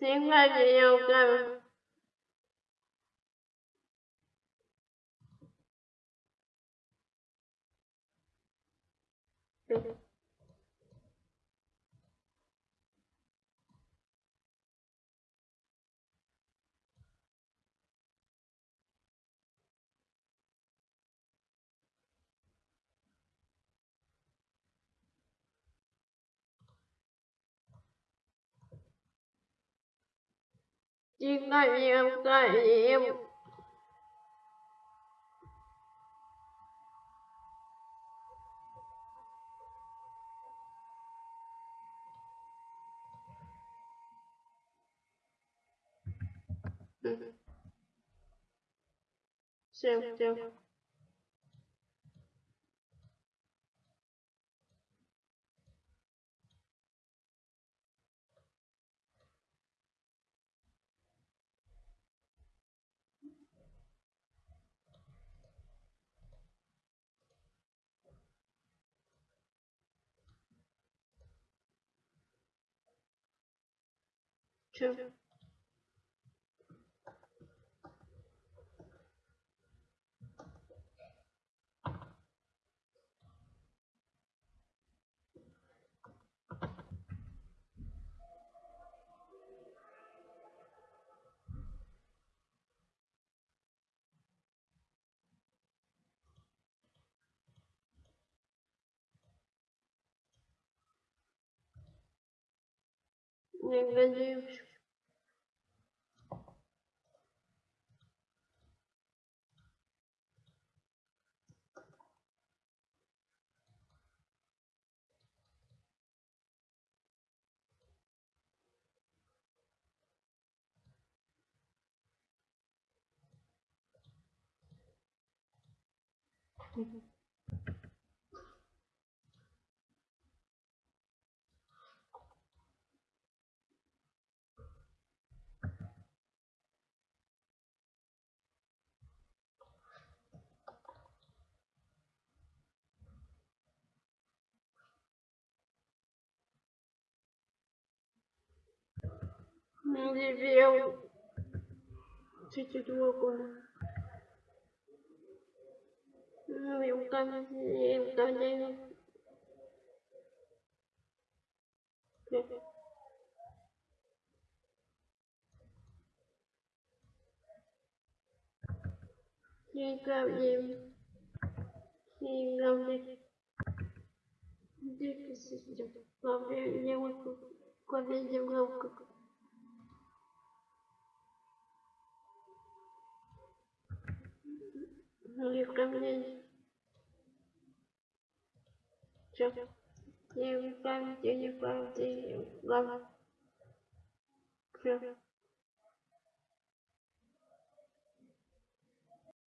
xin là gì yêu cần Thank you. Chính tại vì em, tại vì em ừ. Xem, xem. two, negativos. Uhum. Другое. Ну, и укажу, и укажу. Никогда. Дико сидят. Главное, не вот куда девушка. Не ко мне. Все. Не в памяти, не в памяти. Главное. Все.